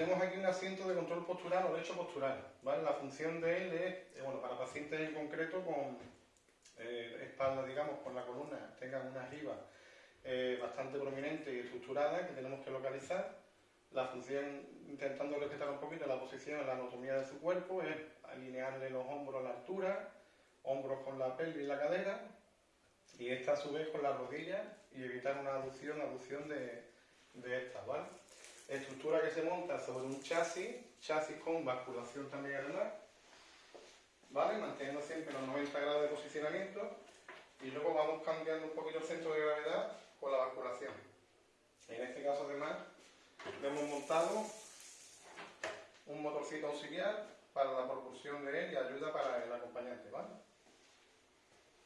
tenemos aquí un asiento de control postural o de hecho postural, ¿vale? La función de él es, eh, bueno, para pacientes en concreto con eh, espalda, digamos, con la columna, tengan una arriba eh, bastante prominente y estructurada que tenemos que localizar. La función, intentando respetar un poquito la posición, la anatomía de su cuerpo, es alinearle los hombros a la altura, hombros con la pelvis y la cadera, y esta a su vez con las rodillas y evitar una aducción, aducción de, de estas, ¿vale? Se monta sobre un chasis, chasis con basculación también además, ¿vale? Manteniendo siempre los 90 grados de posicionamiento y luego vamos cambiando un poquito el centro de gravedad con la basculación. En este caso además le hemos montado un motorcito auxiliar para la propulsión de él y ayuda para el acompañante, ¿vale?